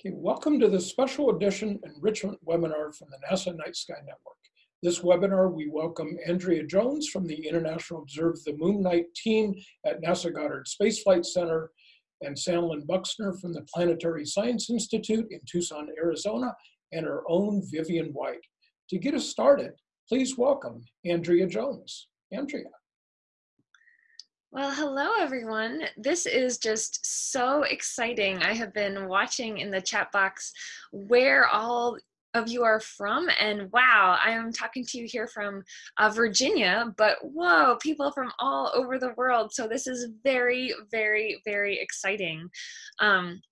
Okay, welcome to the special edition enrichment webinar from the NASA Night Sky Network. This webinar, we welcome Andrea Jones from the International Observe the Moon Night team at NASA Goddard Space Flight Center and Sanlyn Buxner from the Planetary Science Institute in Tucson, Arizona, and our own Vivian White. To get us started, please welcome Andrea Jones. Andrea. Well, hello everyone. This is just so exciting. I have been watching in the chat box where all of you are from and wow, I am talking to you here from uh, Virginia, but whoa, people from all over the world. So this is very, very, very exciting. Um,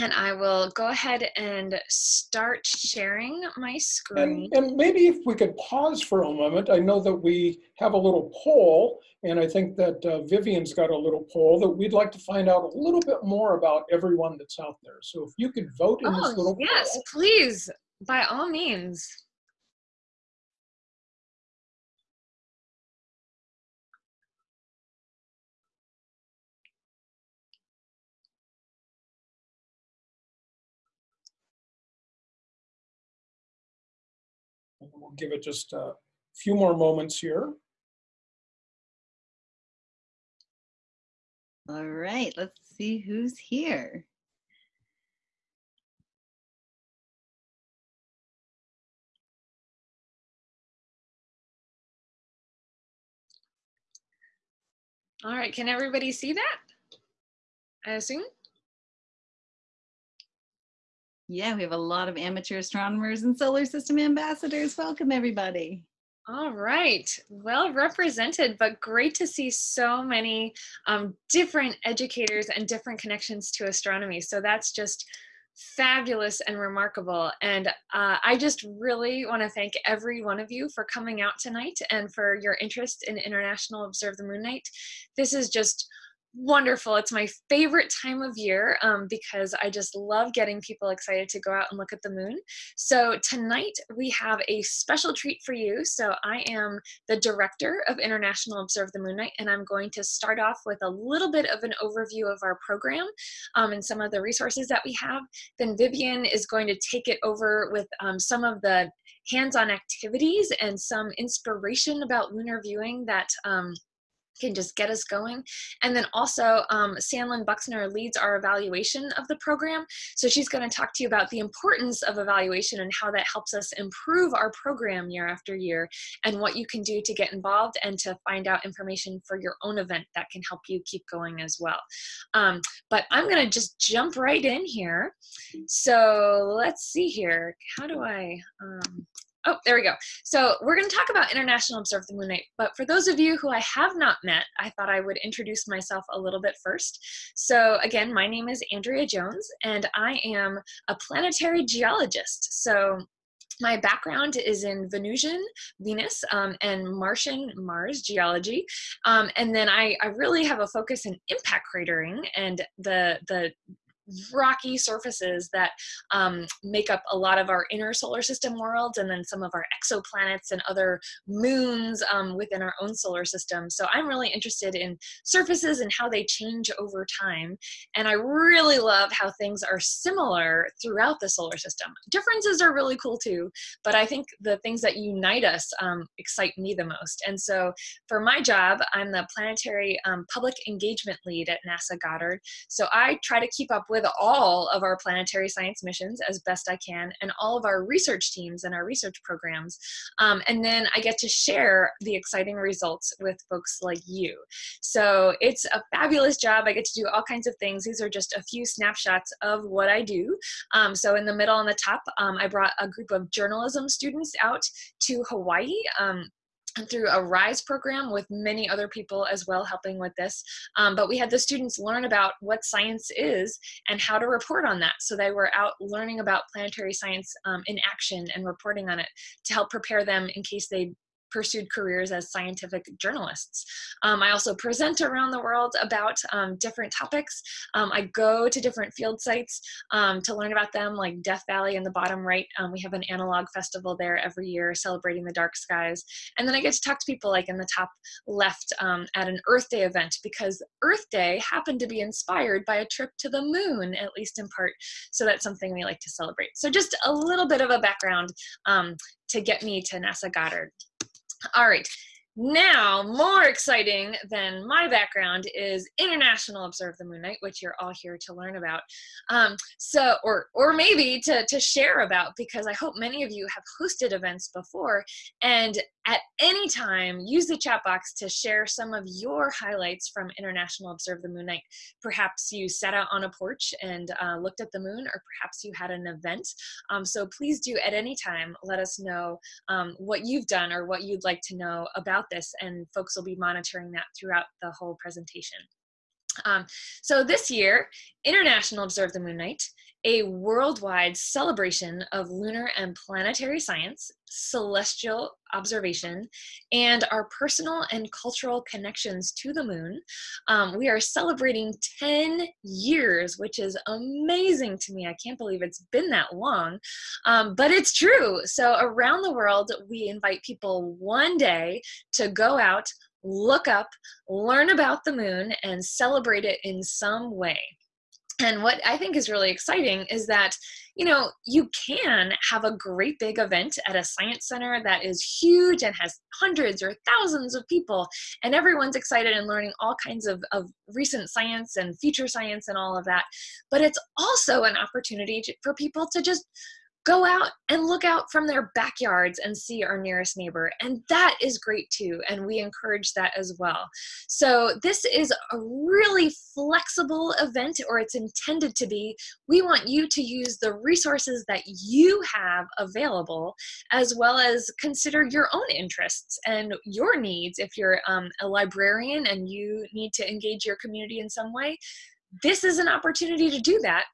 and I will go ahead and start sharing my screen. And, and, maybe if we could pause for a moment. I know that we have a little poll, and I think that uh, Vivian's got a little poll that we'd like to find out a little bit more about everyone that's out there. So if you could vote in oh, this little yes, poll. please, by all means. We'll give it just a few more moments here. All right, let's see who's here. All right, can everybody see that? I assume? Yeah, we have a lot of amateur astronomers and solar system ambassadors. Welcome, everybody. All right, well represented, but great to see so many um, different educators and different connections to astronomy. So that's just fabulous and remarkable. And uh, I just really want to thank every one of you for coming out tonight and for your interest in International Observe the Moon Night. This is just wonderful. It's my favorite time of year um, because I just love getting people excited to go out and look at the moon. So tonight we have a special treat for you. So I am the director of International Observe the Moon Night and I'm going to start off with a little bit of an overview of our program um, and some of the resources that we have. Then Vivian is going to take it over with um, some of the hands-on activities and some inspiration about lunar viewing that um, can just get us going. And then also um, Sanlyn Buxner leads our evaluation of the program. So she's gonna talk to you about the importance of evaluation and how that helps us improve our program year after year and what you can do to get involved and to find out information for your own event that can help you keep going as well. Um, but I'm gonna just jump right in here. So let's see here. How do I, um, Oh, there we go. So we're going to talk about International Observe the Moon Night, but for those of you who I have not met, I thought I would introduce myself a little bit first. So again, my name is Andrea Jones, and I am a planetary geologist. So my background is in Venusian, Venus, um, and Martian, Mars geology. Um, and then I, I really have a focus in impact cratering and the, the rocky surfaces that um, make up a lot of our inner solar system worlds and then some of our exoplanets and other moons um, within our own solar system. So I'm really interested in surfaces and how they change over time. And I really love how things are similar throughout the solar system. Differences are really cool too, but I think the things that unite us um, excite me the most. And so for my job, I'm the planetary um, public engagement lead at NASA Goddard. So I try to keep up with with all of our planetary science missions as best I can and all of our research teams and our research programs. Um, and then I get to share the exciting results with folks like you. So it's a fabulous job. I get to do all kinds of things. These are just a few snapshots of what I do. Um, so in the middle on the top, um, I brought a group of journalism students out to Hawaii um, through a RISE program with many other people as well helping with this. Um, but we had the students learn about what science is and how to report on that. So they were out learning about planetary science um, in action and reporting on it to help prepare them in case they pursued careers as scientific journalists. Um, I also present around the world about um, different topics. Um, I go to different field sites um, to learn about them, like Death Valley in the bottom right. Um, we have an analog festival there every year celebrating the dark skies. And then I get to talk to people like in the top left um, at an Earth Day event because Earth Day happened to be inspired by a trip to the moon, at least in part. So that's something we like to celebrate. So just a little bit of a background to get me to NASA Goddard. All right, now, more exciting than my background is International Observe the Moon Night, which you're all here to learn about. Um, so, or, or maybe to, to share about, because I hope many of you have hosted events before. And at any time, use the chat box to share some of your highlights from International Observe the Moon Night. Perhaps you sat out on a porch and uh, looked at the moon, or perhaps you had an event. Um, so please do at any time let us know um, what you've done or what you'd like to know about this and folks will be monitoring that throughout the whole presentation. Um, so this year, International Observe the Moon Night, a worldwide celebration of lunar and planetary science, celestial observation, and our personal and cultural connections to the moon. Um, we are celebrating 10 years, which is amazing to me. I can't believe it's been that long, um, but it's true. So around the world, we invite people one day to go out, look up, learn about the moon, and celebrate it in some way. And what I think is really exciting is that, you know, you can have a great big event at a science center that is huge and has hundreds or thousands of people, and everyone's excited and learning all kinds of, of recent science and future science and all of that. But it's also an opportunity to, for people to just go out and look out from their backyards and see our nearest neighbor. And that is great too. And we encourage that as well. So this is a really flexible event, or it's intended to be. We want you to use the resources that you have available, as well as consider your own interests and your needs. If you're um, a librarian and you need to engage your community in some way, this is an opportunity to do that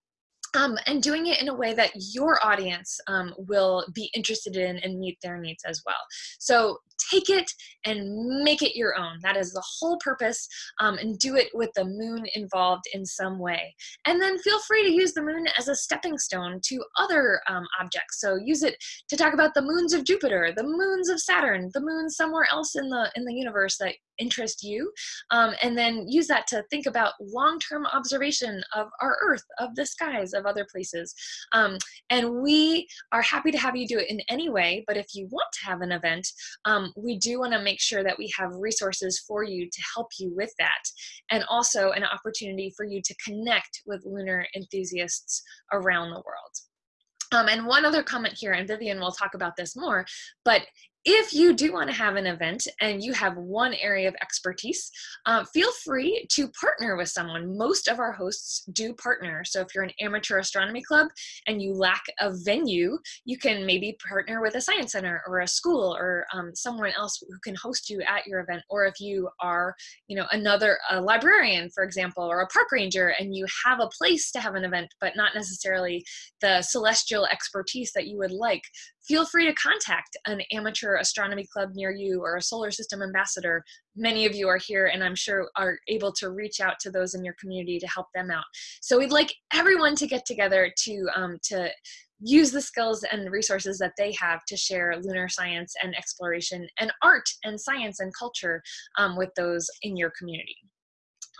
um, and doing it in a way that your audience um, will be interested in and meet their needs as well. So take it and make it your own. That is the whole purpose, um, and do it with the moon involved in some way. And then feel free to use the moon as a stepping stone to other um, objects. So use it to talk about the moons of Jupiter, the moons of Saturn, the moons somewhere else in the in the universe that interest you um, and then use that to think about long-term observation of our earth of the skies of other places. Um, and we are happy to have you do it in any way but if you want to have an event um, we do want to make sure that we have resources for you to help you with that and also an opportunity for you to connect with lunar enthusiasts around the world. Um, and one other comment here, and Vivian will talk about this more, but if you do want to have an event and you have one area of expertise, uh, feel free to partner with someone. Most of our hosts do partner. So if you're an amateur astronomy club and you lack a venue, you can maybe partner with a science center or a school or um, someone else who can host you at your event. Or if you are, you know, another librarian, for example, or a park ranger, and you have a place to have an event, but not necessarily the celestial expertise that you would like, feel free to contact an amateur astronomy club near you or a solar system ambassador. Many of you are here and I'm sure are able to reach out to those in your community to help them out. So we'd like everyone to get together to, um, to use the skills and resources that they have to share lunar science and exploration and art and science and culture um, with those in your community.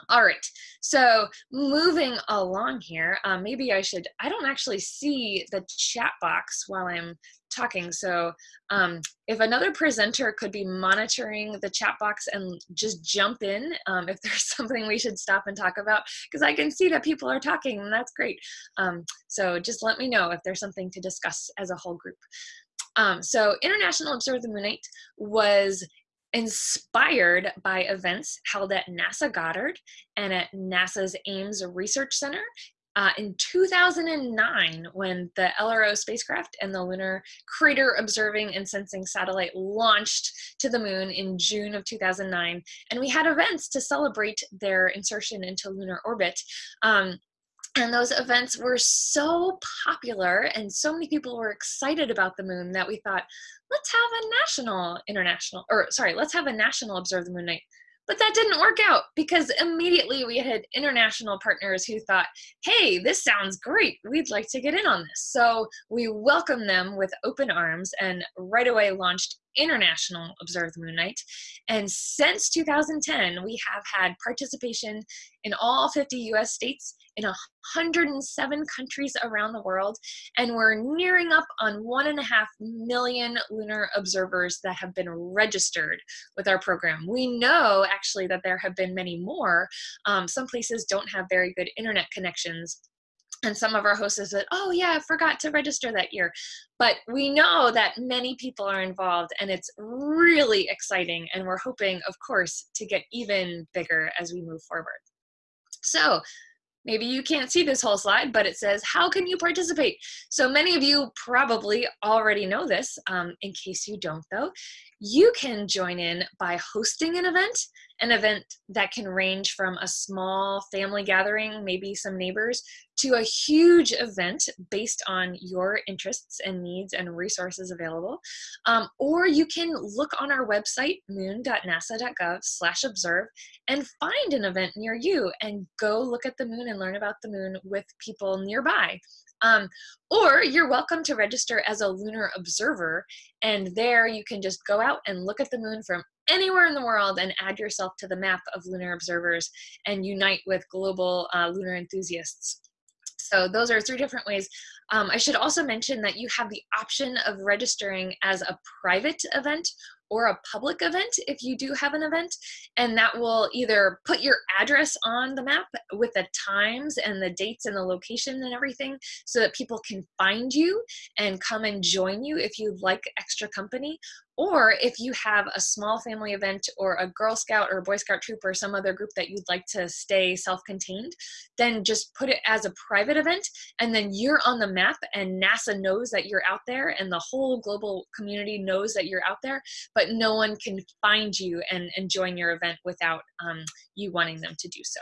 All right, so moving along here, um, maybe I should, I don't actually see the chat box while I'm talking. So um, if another presenter could be monitoring the chat box and just jump in um, if there's something we should stop and talk about, because I can see that people are talking and that's great. Um, so just let me know if there's something to discuss as a whole group. Um, so International Observe the Night was inspired by events held at NASA Goddard and at NASA's Ames Research Center uh, in 2009 when the LRO spacecraft and the Lunar Crater Observing and Sensing Satellite launched to the moon in June of 2009. And we had events to celebrate their insertion into lunar orbit. Um, and those events were so popular and so many people were excited about the moon that we thought let's have a national international or sorry let's have a national observe the moon night but that didn't work out because immediately we had international partners who thought, hey, this sounds great. We'd like to get in on this. So we welcomed them with open arms and right away launched International Observe the Moon Night. And since 2010, we have had participation in all 50 US states, in 107 countries around the world, and we're nearing up on one and a half million lunar observers that have been registered with our program. We know actually that there have been many more. Um, some places don't have very good internet connections and some of our hosts said, oh yeah, I forgot to register that year. But we know that many people are involved and it's really exciting. And we're hoping, of course, to get even bigger as we move forward. So maybe you can't see this whole slide, but it says, how can you participate? So many of you probably already know this. Um, in case you don't though, you can join in by hosting an event, an event that can range from a small family gathering, maybe some neighbors, to a huge event based on your interests and needs and resources available. Um, or you can look on our website, moon.nasa.gov slash observe, and find an event near you and go look at the moon and learn about the moon with people nearby. Um, or you're welcome to register as a lunar observer, and there you can just go out and look at the moon from anywhere in the world and add yourself to the map of lunar observers and unite with global uh, lunar enthusiasts. So those are three different ways. Um, I should also mention that you have the option of registering as a private event or a public event if you do have an event and that will either put your address on the map with the times and the dates and the location and everything so that people can find you and come and join you if you'd like extra company or if you have a small family event or a Girl Scout or Boy Scout troop or some other group that you'd like to stay self-contained, then just put it as a private event and then you're on the map and NASA knows that you're out there and the whole global community knows that you're out there, but no one can find you and, and join your event without um, you wanting them to do so.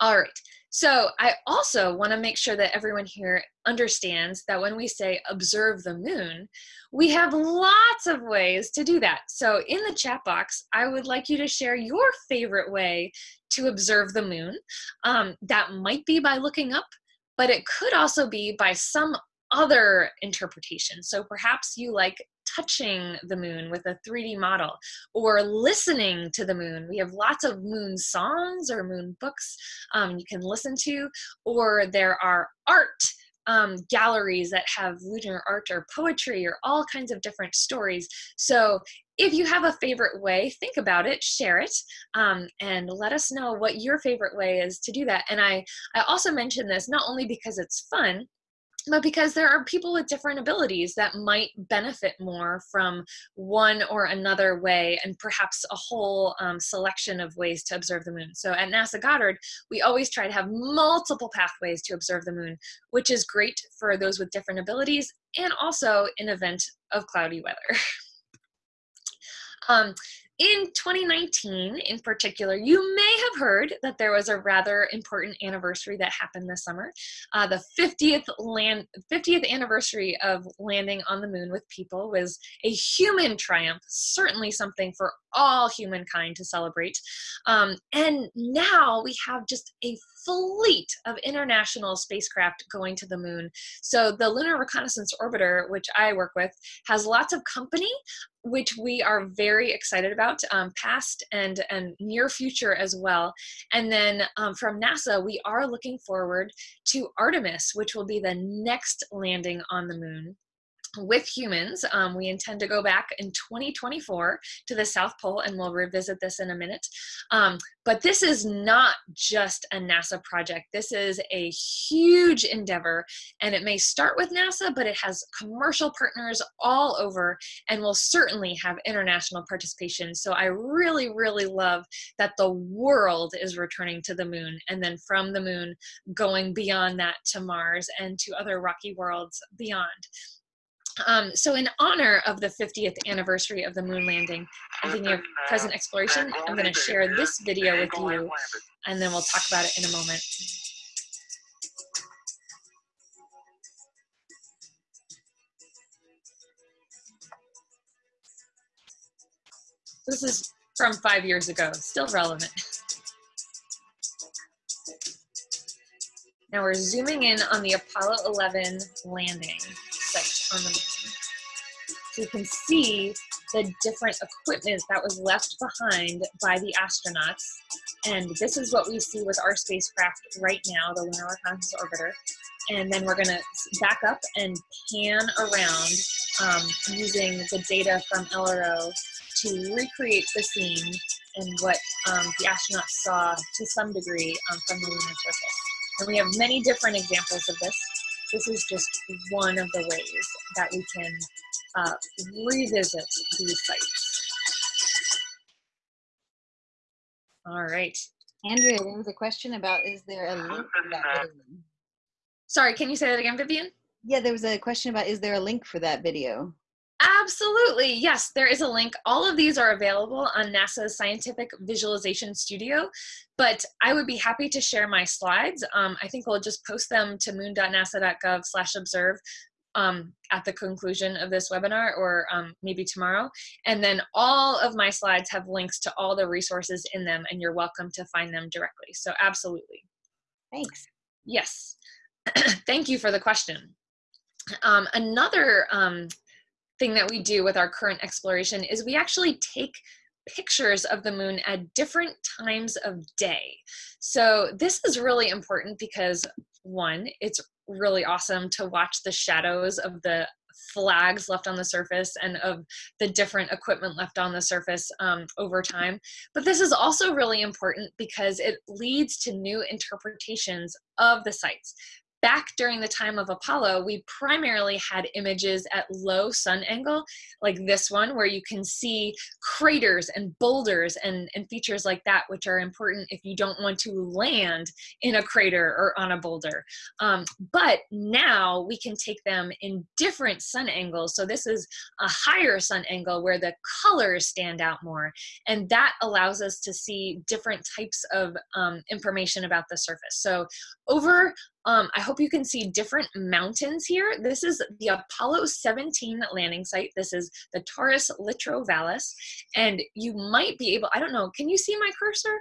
All right, so I also wanna make sure that everyone here understands that when we say observe the moon, we have lots of ways to do that. So in the chat box, I would like you to share your favorite way to observe the moon. Um, that might be by looking up, but it could also be by some other interpretation. So perhaps you like touching the moon with a 3D model or listening to the moon. We have lots of moon songs or moon books um, you can listen to, or there are art um, galleries that have lunar art or poetry or all kinds of different stories. So if you have a favorite way, think about it, share it, um, and let us know what your favorite way is to do that. And I, I also mention this not only because it's fun, but because there are people with different abilities that might benefit more from one or another way and perhaps a whole um, selection of ways to observe the moon. So at NASA Goddard, we always try to have multiple pathways to observe the moon, which is great for those with different abilities and also in event of cloudy weather. um, in 2019, in particular, you may have heard that there was a rather important anniversary that happened this summer. Uh, the 50th, land, 50th anniversary of landing on the moon with people was a human triumph, certainly something for all humankind to celebrate. Um, and now we have just a fleet of international spacecraft going to the moon. So the Lunar Reconnaissance Orbiter, which I work with, has lots of company, which we are very excited about, um, past and, and near future as well. And then um, from NASA, we are looking forward to Artemis, which will be the next landing on the moon with humans. Um, we intend to go back in 2024 to the South Pole and we'll revisit this in a minute. Um, but this is not just a NASA project. This is a huge endeavor and it may start with NASA, but it has commercial partners all over and will certainly have international participation. So I really, really love that the world is returning to the moon and then from the moon going beyond that to Mars and to other rocky worlds beyond. Um, so in honor of the 50th anniversary of the moon landing and the of present exploration, I'm going to share this video with you and then we'll talk about it in a moment. This is from five years ago, still relevant. Now we're zooming in on the Apollo 11 landing. So you can see the different equipment that was left behind by the astronauts. And this is what we see with our spacecraft right now, the Lunar Reconnaissance Orbiter. And then we're gonna back up and pan around um, using the data from LRO to recreate the scene and what um, the astronauts saw to some degree um, from the lunar surface. And we have many different examples of this. This is just one of the ways that we can uh, revisit these sites. All right. Andrea, there was a question about is there a link for that video? Sorry, can you say that again, Vivian? Yeah, there was a question about is there a link for that video? Absolutely. Yes, there is a link. All of these are available on NASA's Scientific Visualization Studio, but I would be happy to share my slides. Um, I think we'll just post them to moon.nasa.gov slash observe um, at the conclusion of this webinar or um, maybe tomorrow. And then all of my slides have links to all the resources in them and you're welcome to find them directly. So absolutely. Thanks. Yes. Thank you for the question. Um, another um, thing that we do with our current exploration is we actually take pictures of the moon at different times of day. So this is really important because one, it's really awesome to watch the shadows of the flags left on the surface and of the different equipment left on the surface um, over time. But this is also really important because it leads to new interpretations of the sites back during the time of Apollo, we primarily had images at low sun angle, like this one, where you can see craters and boulders and, and features like that, which are important if you don't want to land in a crater or on a boulder. Um, but now we can take them in different sun angles. So this is a higher sun angle where the colors stand out more. And that allows us to see different types of um, information about the surface. So over um, I hope you can see different mountains here. This is the Apollo 17 landing site. This is the Taurus Littrow Vallis. And you might be able, I don't know, can you see my cursor?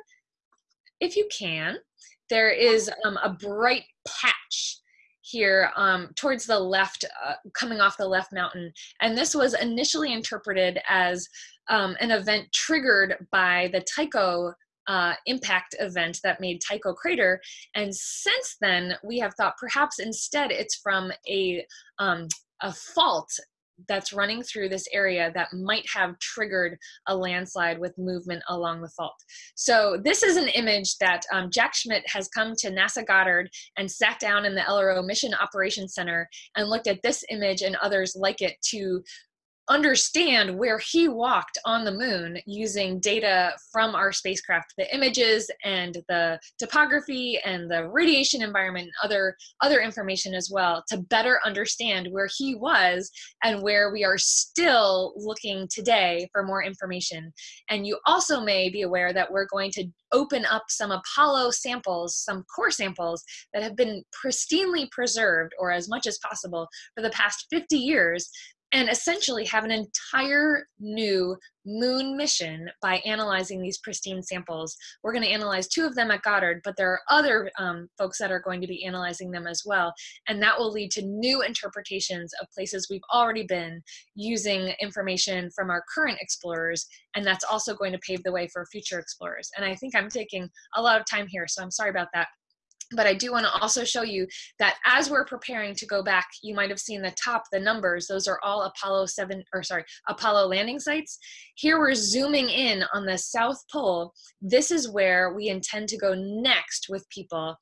If you can, there is um, a bright patch here um, towards the left, uh, coming off the left mountain. And this was initially interpreted as um, an event triggered by the Tycho uh, impact event that made Tycho crater. And since then, we have thought perhaps instead it's from a, um, a fault that's running through this area that might have triggered a landslide with movement along the fault. So this is an image that um, Jack Schmitt has come to NASA Goddard and sat down in the LRO Mission Operations Center and looked at this image and others like it to understand where he walked on the moon using data from our spacecraft, the images and the topography and the radiation environment and other, other information as well to better understand where he was and where we are still looking today for more information. And you also may be aware that we're going to open up some Apollo samples, some core samples that have been pristinely preserved or as much as possible for the past 50 years and essentially have an entire new moon mission by analyzing these pristine samples. We're going to analyze two of them at Goddard, but there are other um, folks that are going to be analyzing them as well. And that will lead to new interpretations of places we've already been using information from our current explorers. And that's also going to pave the way for future explorers. And I think I'm taking a lot of time here, so I'm sorry about that but I do want to also show you that as we're preparing to go back, you might have seen the top, the numbers, those are all Apollo 7, or sorry, Apollo landing sites. Here we're zooming in on the South Pole. This is where we intend to go next with people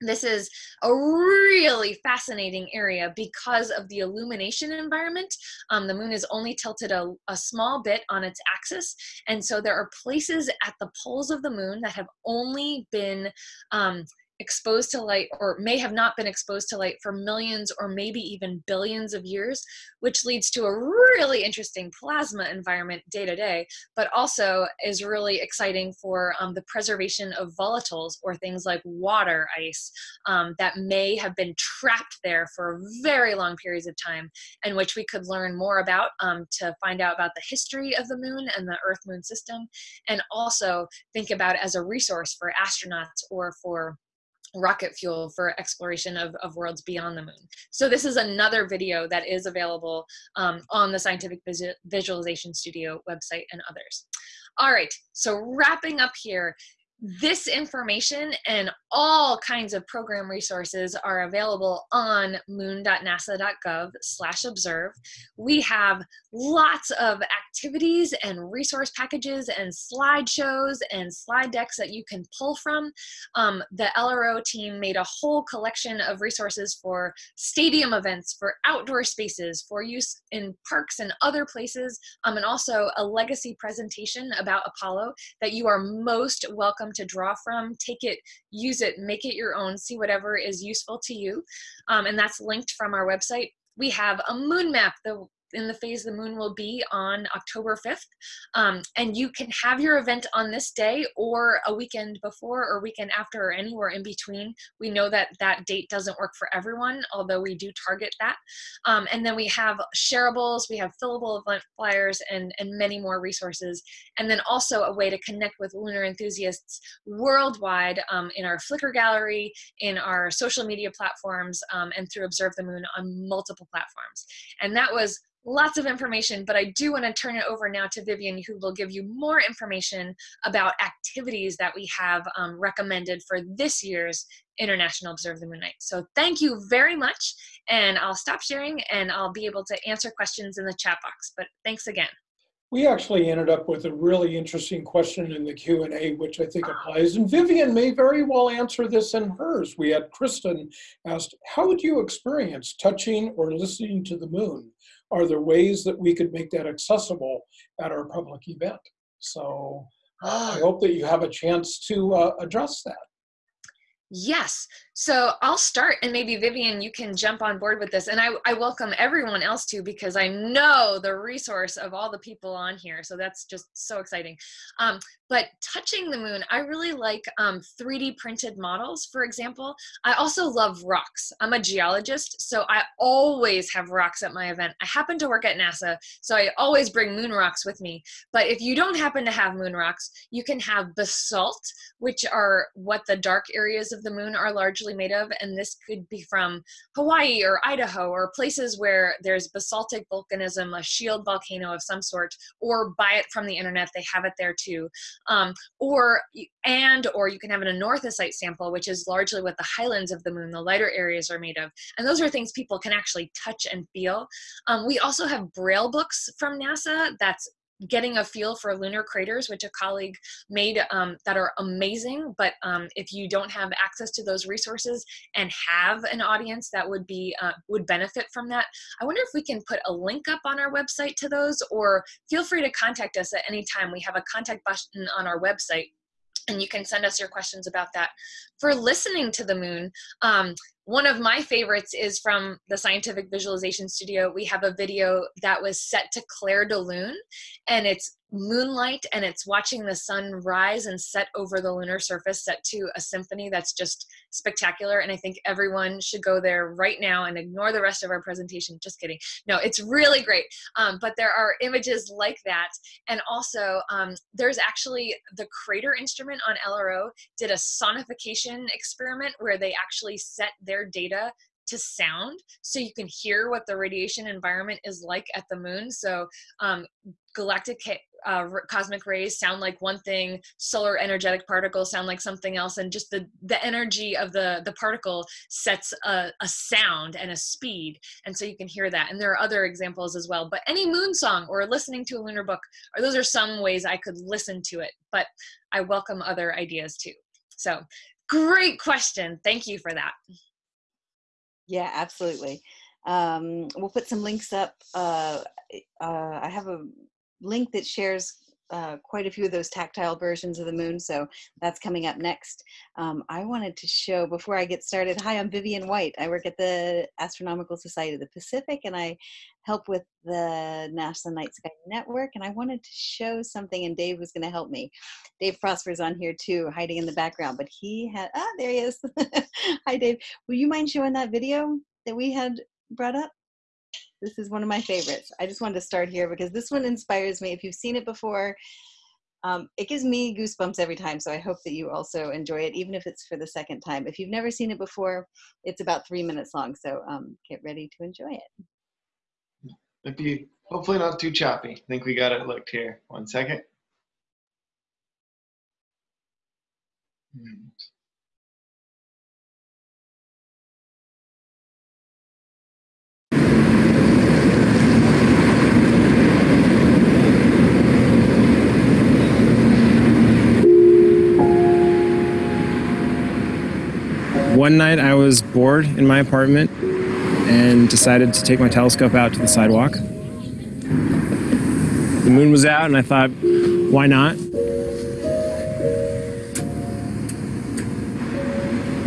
this is a really fascinating area because of the illumination environment. Um, the moon is only tilted a, a, small bit on its axis. And so there are places at the poles of the moon that have only been um, exposed to light or may have not been exposed to light for millions or maybe even billions of years, which leads to a really interesting plasma environment day to day, but also is really exciting for um, the preservation of volatiles or things like water ice um, that may have been trapped there for very long periods of time and which we could learn more about um, to find out about the history of the moon and the Earth moon system, and also think about as a resource for astronauts or for rocket fuel for exploration of, of worlds beyond the moon. So this is another video that is available um, on the Scientific Visualization Studio website and others. All right, so wrapping up here, this information and all kinds of program resources are available on moon.nasa.gov slash observe. We have lots of activities and resource packages and slideshows and slide decks that you can pull from. Um, the LRO team made a whole collection of resources for stadium events, for outdoor spaces, for use in parks and other places, um, and also a legacy presentation about Apollo that you are most welcome welcome to draw from. Take it, use it, make it your own, see whatever is useful to you. Um, and that's linked from our website. We have a moon map, the in the phase the moon will be on October 5th. Um, and you can have your event on this day or a weekend before or weekend after or anywhere in between. We know that that date doesn't work for everyone, although we do target that. Um, and then we have shareables, we have fillable event flyers and, and many more resources. And then also a way to connect with lunar enthusiasts worldwide um, in our Flickr gallery, in our social media platforms, um, and through Observe the Moon on multiple platforms. And that was lots of information, but I do want to turn it over now to Vivian, who will give you more information about activities that we have um, recommended for this year's International Observe the Moon Night. So thank you very much, and I'll stop sharing and I'll be able to answer questions in the chat box, but thanks again. We actually ended up with a really interesting question in the Q&A, which I think applies, and Vivian may very well answer this in hers. We had Kristen asked, how would you experience touching or listening to the moon? Are there ways that we could make that accessible at our public event? So uh, I hope that you have a chance to uh, address that. Yes. So I'll start and maybe Vivian, you can jump on board with this. And I, I welcome everyone else too, because I know the resource of all the people on here. So that's just so exciting. Um, but touching the moon, I really like um, 3D printed models, for example. I also love rocks. I'm a geologist, so I always have rocks at my event. I happen to work at NASA, so I always bring moon rocks with me. But if you don't happen to have moon rocks, you can have basalt, which are what the dark areas of the moon are largely made of. And this could be from Hawaii or Idaho or places where there's basaltic volcanism, a shield volcano of some sort, or buy it from the internet. They have it there too. Um, or and or you can have an anorthosite sample, which is largely what the highlands of the moon, the lighter areas, are made of. And those are things people can actually touch and feel. Um, we also have braille books from NASA that's getting a feel for lunar craters, which a colleague made um, that are amazing. But um, if you don't have access to those resources and have an audience that would be uh, would benefit from that, I wonder if we can put a link up on our website to those, or feel free to contact us at any time. We have a contact button on our website and you can send us your questions about that. For listening to the moon, um, one of my favorites is from the Scientific Visualization Studio. We have a video that was set to Clair de Lune, and it's moonlight and it's watching the sun rise and set over the lunar surface set to a symphony that's just spectacular and i think everyone should go there right now and ignore the rest of our presentation. Just kidding. No it's really great. Um, but there are images like that and also um, there's actually the crater instrument on lro did a sonification experiment where they actually set their data to sound so you can hear what the radiation environment is like at the moon. So um, galactic uh, cosmic rays sound like one thing solar energetic particles sound like something else and just the the energy of the the particle sets a, a sound and a speed and so you can hear that and there are other examples as well but any moon song or listening to a lunar book or those are some ways i could listen to it but i welcome other ideas too. So great question thank you for that. Yeah absolutely. Um, we'll put some links up uh, uh, i have a link that shares uh, quite a few of those tactile versions of the moon, so that's coming up next. Um, I wanted to show, before I get started, hi, I'm Vivian White. I work at the Astronomical Society of the Pacific, and I help with the NASA Night Sky Network, and I wanted to show something, and Dave was gonna help me. Dave Prosper's on here too, hiding in the background, but he had, ah, there he is. hi, Dave. Will you mind showing that video that we had brought up? This is one of my favorites. I just wanted to start here because this one inspires me. If you've seen it before, um, it gives me goosebumps every time. So I hope that you also enjoy it, even if it's for the second time. If you've never seen it before, it's about three minutes long. So um, get ready to enjoy it. It'd be hopefully not too choppy. I think we got it looked here. One second. Hmm. One night I was bored in my apartment and decided to take my telescope out to the sidewalk. The moon was out, and I thought, why not?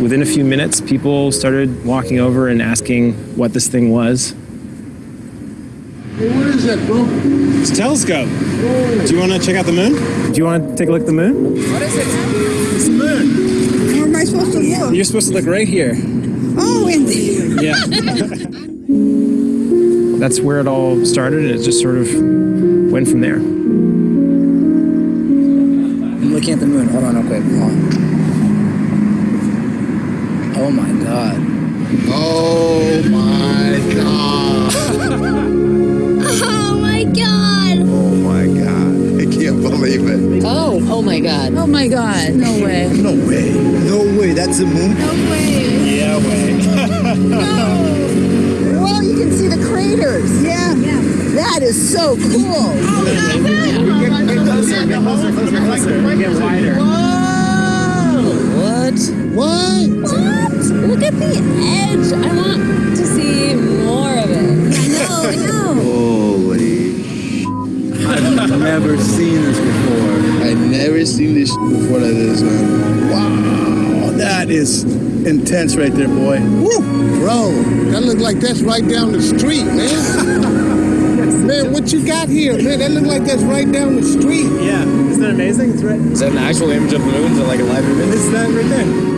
Within a few minutes, people started walking over and asking what this thing was. Hey, what is that, bro? It's a telescope. Do you want to check out the moon? Do you want to take a look at the moon? What is it? It's the moon. Where am I supposed to look? You're supposed to look right here. Oh, indeed. Yeah. That's where it all started, and it just sort of went from there. I'm looking at the moon. Hold on, real quick. Hold on. Oh my god. Oh my god. believe it. Oh, oh my god. Oh my god! No way! No way. No way. That's the moon? No way! Yeah, way. Well, you can see the craters. Yeah. That is so cool. Oh, Get wider. Whoa! What? What? What? Look at the edge! I want to see more of it. I know, I know. Oh. Holy. I've never seen this before. I've never seen this before like this, man. Wow. That is intense right there, boy. Woo! Bro, that look like that's right down the street, man. man, what you got here, man? That look like that's right down the street. Yeah, isn't that amazing? It's right. Is that an actual image of the moon? Is it like a live image? It's that right there.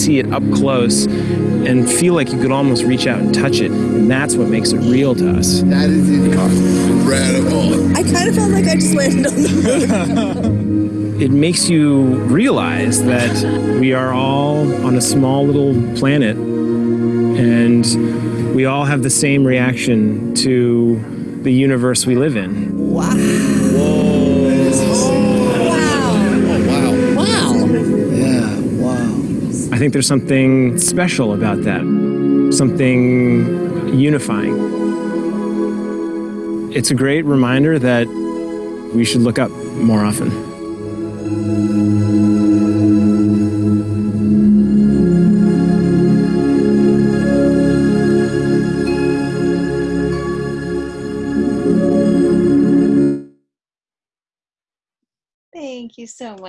See it up close and feel like you could almost reach out and touch it, and that's what makes it real to us. That is incredible. I kind of felt like I just landed on the moon. it makes you realize that we are all on a small little planet and we all have the same reaction to the universe we live in. Think there's something special about that, something unifying. It's a great reminder that we should look up more often.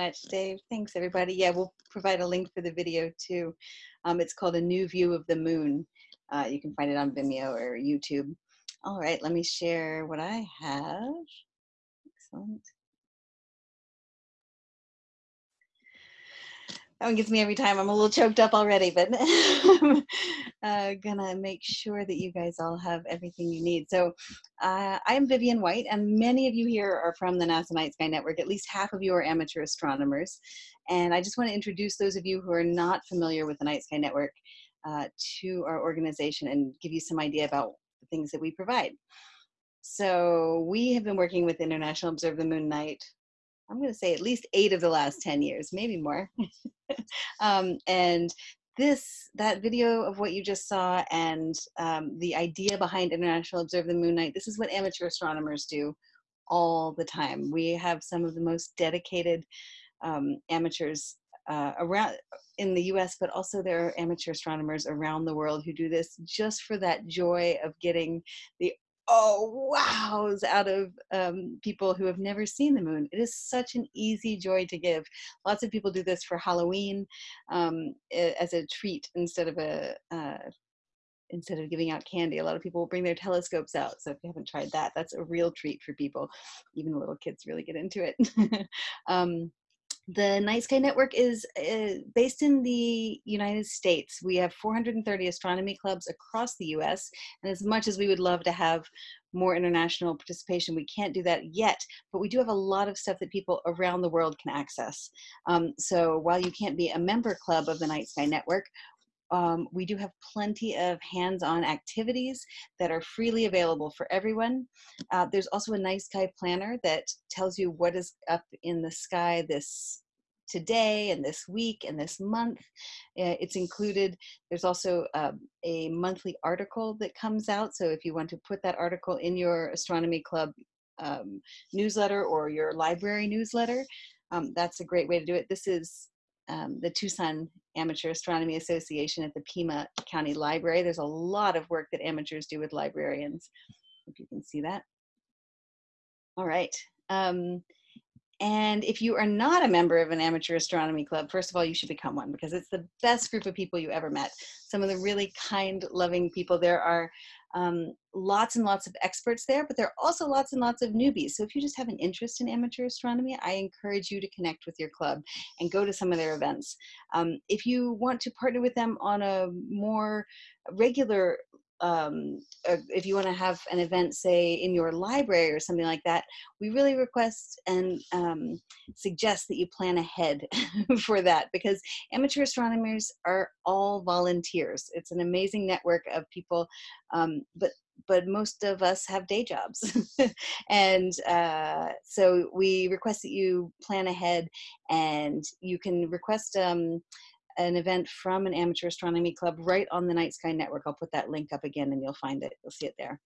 Much, Dave. Thanks, everybody. Yeah, we'll provide a link for the video too. Um, it's called A New View of the Moon. Uh, you can find it on Vimeo or YouTube. All right, let me share what I have. Excellent. That one gets me every time. I'm a little choked up already, but I'm uh, gonna make sure that you guys all have everything you need. So uh, I am Vivian White, and many of you here are from the NASA Night Sky Network. At least half of you are amateur astronomers. And I just want to introduce those of you who are not familiar with the Night Sky Network uh, to our organization and give you some idea about the things that we provide. So we have been working with International Observe the Moon Night I'm going to say at least eight of the last 10 years, maybe more. um, and this, that video of what you just saw and um, the idea behind International Observe the Moon Night, this is what amateur astronomers do all the time. We have some of the most dedicated um, amateurs uh, around in the US, but also there are amateur astronomers around the world who do this just for that joy of getting the oh wows out of um, people who have never seen the moon. It is such an easy joy to give. Lots of people do this for Halloween um, as a treat instead of a uh, instead of giving out candy. A lot of people will bring their telescopes out. So if you haven't tried that, that's a real treat for people. Even little kids really get into it. um, the Night Sky Network is uh, based in the United States. We have 430 astronomy clubs across the US. And as much as we would love to have more international participation, we can't do that yet. But we do have a lot of stuff that people around the world can access. Um, so while you can't be a member club of the Night Sky Network, um, we do have plenty of hands-on activities that are freely available for everyone. Uh, there's also a night sky planner that tells you what is up in the sky this today and this week and this month. Uh, it's included. There's also uh, a monthly article that comes out. So if you want to put that article in your astronomy club um, newsletter or your library newsletter, um, that's a great way to do it. This is um, the Tucson Amateur Astronomy Association at the Pima County Library. There's a lot of work that amateurs do with librarians, if you can see that. All right. Um, and if you are not a member of an amateur astronomy club, first of all, you should become one because it's the best group of people you ever met. Some of the really kind, loving people. There are um, lots and lots of experts there, but there are also lots and lots of newbies. So if you just have an interest in amateur astronomy, I encourage you to connect with your club and go to some of their events. Um, if you want to partner with them on a more regular um, uh, if you want to have an event, say in your library or something like that, we really request and um, suggest that you plan ahead for that because amateur astronomers are all volunteers. It's an amazing network of people, um, but but most of us have day jobs. and uh, so we request that you plan ahead and you can request um, an event from an amateur astronomy club right on the Night Sky Network. I'll put that link up again and you'll find it. You'll see it there.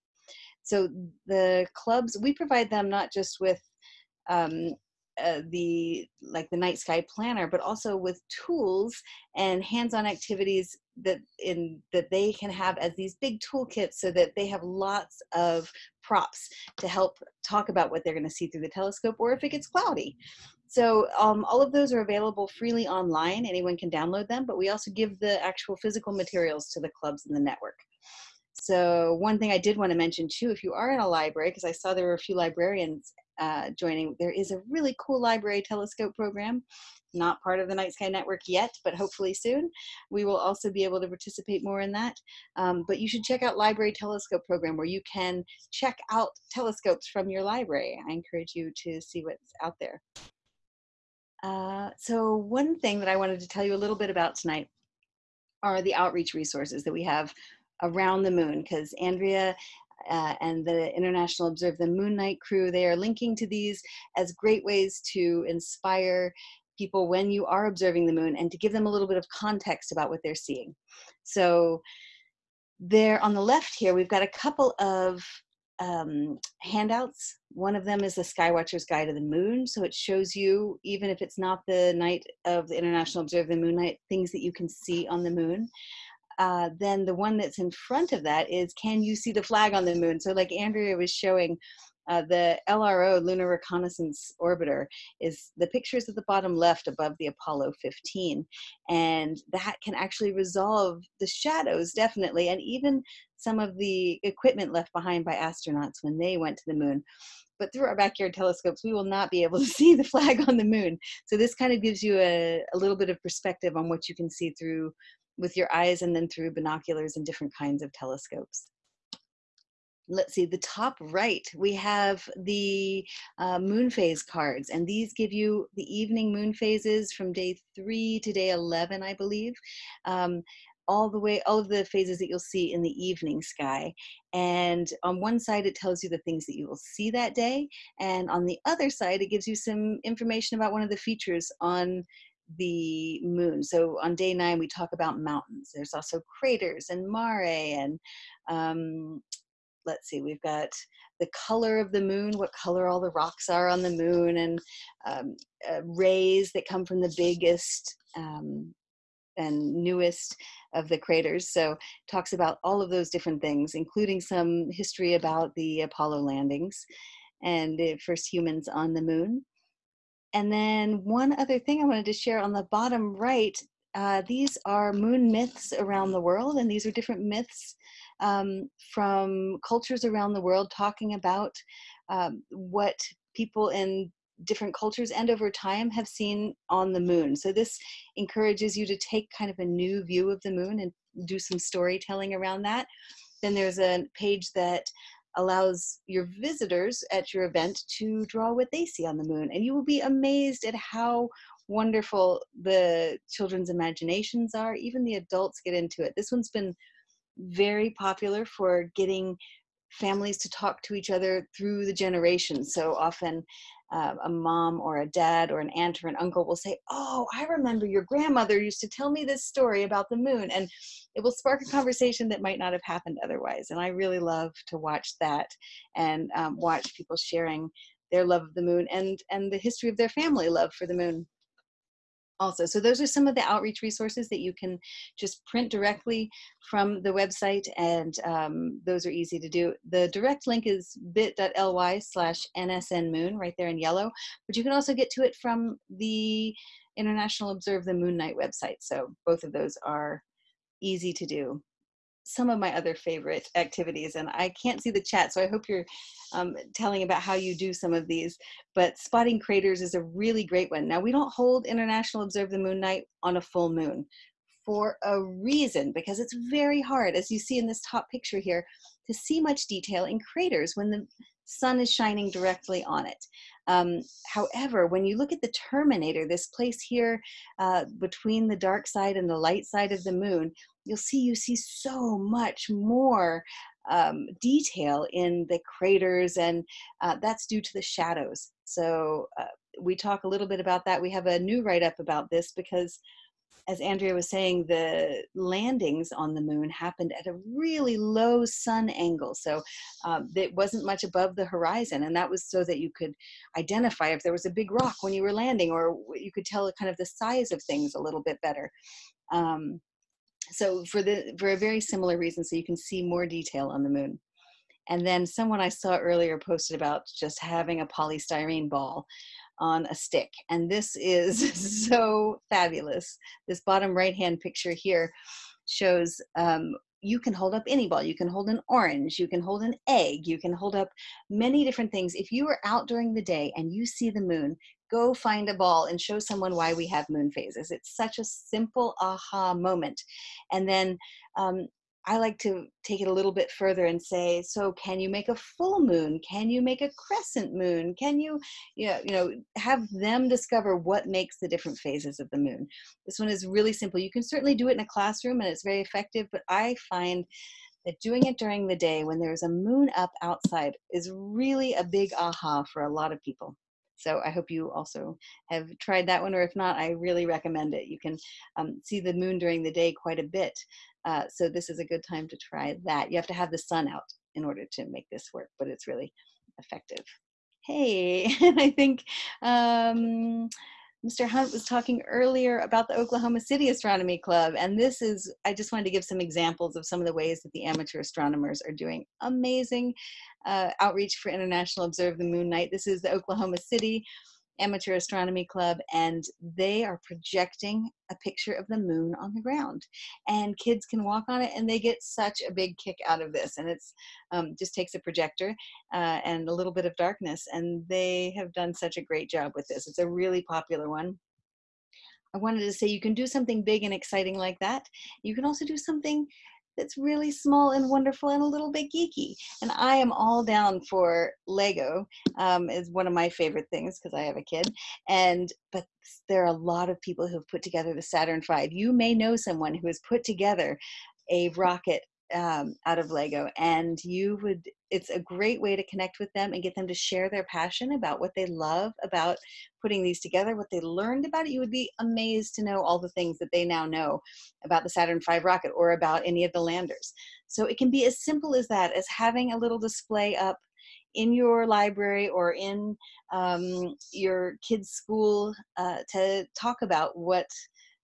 So the clubs, we provide them not just with um, uh, the like the night sky planner but also with tools and hands-on activities that in that they can have as these big toolkits so that they have lots of props to help talk about what they're going to see through the telescope or if it gets cloudy so um, all of those are available freely online. Anyone can download them, but we also give the actual physical materials to the clubs in the network. So one thing I did want to mention too, if you are in a library, because I saw there were a few librarians uh, joining, there is a really cool library telescope program, not part of the Night Sky Network yet, but hopefully soon. We will also be able to participate more in that. Um, but you should check out Library Telescope Program where you can check out telescopes from your library. I encourage you to see what's out there. Uh, so one thing that I wanted to tell you a little bit about tonight are the outreach resources that we have around the moon because Andrea uh, and the International Observe the Moon Night crew, they are linking to these as great ways to inspire people when you are observing the moon and to give them a little bit of context about what they're seeing. So there on the left here, we've got a couple of um, handouts. One of them is the Skywatcher's Guide to the Moon. So it shows you, even if it's not the night of the International Observe the Moon Night, things that you can see on the moon. Uh, then the one that's in front of that is, can you see the flag on the moon? So like Andrea was showing, uh, the LRO, Lunar Reconnaissance Orbiter, is the pictures at the bottom left above the Apollo 15. And that can actually resolve the shadows, definitely, and even some of the equipment left behind by astronauts when they went to the moon. But through our backyard telescopes, we will not be able to see the flag on the moon. So this kind of gives you a, a little bit of perspective on what you can see through with your eyes and then through binoculars and different kinds of telescopes let's see, the top right, we have the uh, moon phase cards, and these give you the evening moon phases from day three to day 11, I believe. Um, all the way, all of the phases that you'll see in the evening sky. And on one side, it tells you the things that you will see that day. And on the other side, it gives you some information about one of the features on the moon. So on day nine, we talk about mountains. There's also craters and mare and um, let's see, we've got the color of the moon, what color all the rocks are on the moon, and um, uh, rays that come from the biggest um, and newest of the craters. So talks about all of those different things, including some history about the Apollo landings and the first humans on the moon. And then one other thing I wanted to share on the bottom right, uh, these are moon myths around the world, and these are different myths um, from cultures around the world talking about um, what people in different cultures and over time have seen on the moon. So this encourages you to take kind of a new view of the moon and do some storytelling around that. Then there's a page that allows your visitors at your event to draw what they see on the moon. And you will be amazed at how wonderful the children's imaginations are. Even the adults get into it. This one's been very popular for getting families to talk to each other through the generations. So often uh, a mom or a dad or an aunt or an uncle will say, Oh, I remember your grandmother used to tell me this story about the moon. And it will spark a conversation that might not have happened otherwise. And I really love to watch that and um, watch people sharing their love of the moon and, and the history of their family love for the moon also. So those are some of the outreach resources that you can just print directly from the website and um, those are easy to do. The direct link is bit.ly slash nsnmoon right there in yellow, but you can also get to it from the International Observe the Moon Night website. So both of those are easy to do some of my other favorite activities and I can't see the chat so I hope you're um, telling about how you do some of these but spotting craters is a really great one now we don't hold International Observe the Moon Night on a full moon for a reason because it's very hard as you see in this top picture here to see much detail in craters when the sun is shining directly on it. Um, however, when you look at the terminator, this place here uh, between the dark side and the light side of the moon, you'll see you see so much more um, detail in the craters and uh, that's due to the shadows. So uh, we talk a little bit about that. We have a new write-up about this because as Andrea was saying, the landings on the moon happened at a really low sun angle. So um, it wasn't much above the horizon. And that was so that you could identify if there was a big rock when you were landing, or you could tell kind of the size of things a little bit better. Um, so for the for a very similar reason, so you can see more detail on the moon. And then someone I saw earlier posted about just having a polystyrene ball on a stick. And this is so fabulous. This bottom right hand picture here shows um, you can hold up any ball. You can hold an orange, you can hold an egg, you can hold up many different things. If you are out during the day and you see the moon, go find a ball and show someone why we have moon phases. It's such a simple aha moment. And then um, I like to take it a little bit further and say, so can you make a full moon? Can you make a crescent moon? Can you, you know, you know, have them discover what makes the different phases of the moon? This one is really simple. You can certainly do it in a classroom and it's very effective, but I find that doing it during the day when there's a moon up outside is really a big aha for a lot of people. So I hope you also have tried that one, or if not, I really recommend it. You can um, see the moon during the day quite a bit. Uh, so this is a good time to try that. You have to have the sun out in order to make this work, but it's really effective. Hey, and I think um, Mr. Hunt was talking earlier about the Oklahoma City Astronomy Club, and this is, I just wanted to give some examples of some of the ways that the amateur astronomers are doing amazing uh, outreach for International Observe the Moon Night. This is the Oklahoma City Amateur Astronomy Club, and they are projecting a picture of the moon on the ground. And kids can walk on it, and they get such a big kick out of this. And it's um, just takes a projector uh, and a little bit of darkness, and they have done such a great job with this. It's a really popular one. I wanted to say you can do something big and exciting like that. You can also do something that's really small and wonderful and a little bit geeky. And I am all down for Lego um, is one of my favorite things because I have a kid. And but there are a lot of people who have put together the Saturn V. You may know someone who has put together a rocket um, out of Lego, and you would. It's a great way to connect with them and get them to share their passion about what they love about putting these together, what they learned about it. You would be amazed to know all the things that they now know about the Saturn V rocket or about any of the landers. So it can be as simple as that, as having a little display up in your library or in um, your kids' school uh, to talk about what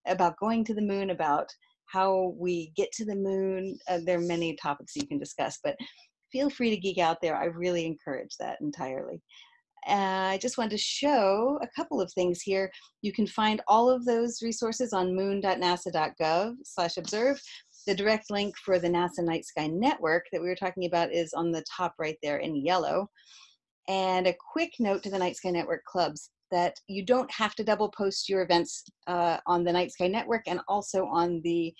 about going to the moon, about how we get to the moon. Uh, there are many topics you can discuss, but feel free to geek out there. I really encourage that entirely. Uh, I just wanted to show a couple of things here. You can find all of those resources on moon.nasa.gov slash observe. The direct link for the NASA Night Sky Network that we were talking about is on the top right there in yellow. And a quick note to the Night Sky Network clubs that you don't have to double post your events uh, on the Night Sky Network and also on the